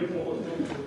讲过。